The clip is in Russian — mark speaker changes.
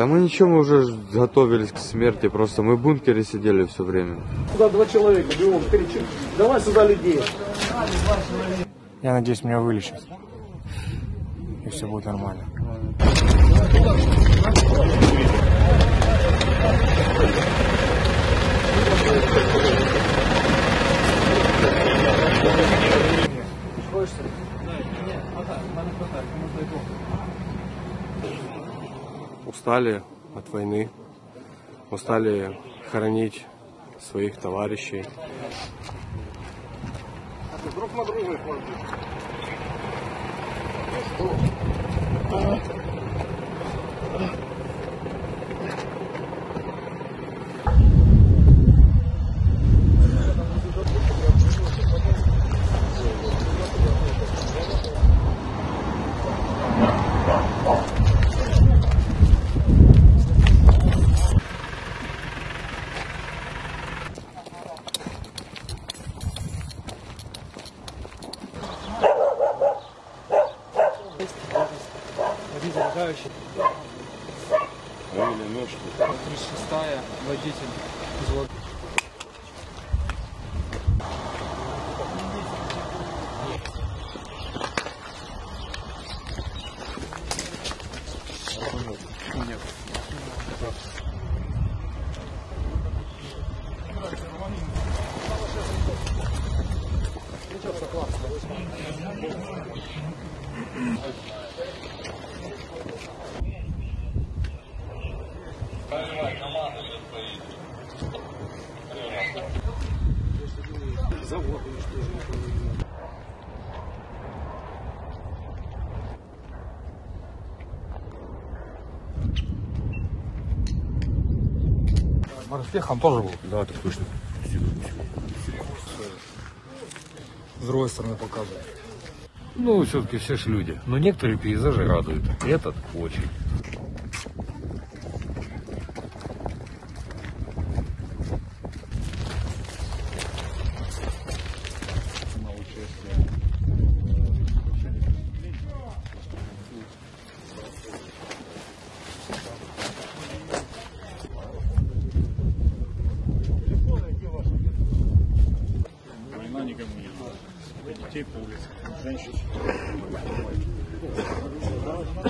Speaker 1: Да мы ничего, мы уже готовились к смерти, просто мы в бункере сидели все время.
Speaker 2: Сюда два человека, бегом кричим. Давай сюда людей.
Speaker 3: Я надеюсь, меня вылечат. И все будет нормально.
Speaker 4: Устали от войны, устали хоронить своих товарищей.
Speaker 2: Друг на друга
Speaker 5: Один замыкающий.
Speaker 4: Ранили ночь.
Speaker 5: 36-я, водитель. взвод.
Speaker 6: Морпехом тоже был.
Speaker 4: Да, так точно.
Speaker 6: С другой стороны показывает.
Speaker 7: Ну, все-таки все же люди. Но некоторые пейзажи радуют. Этот очень.
Speaker 8: programme où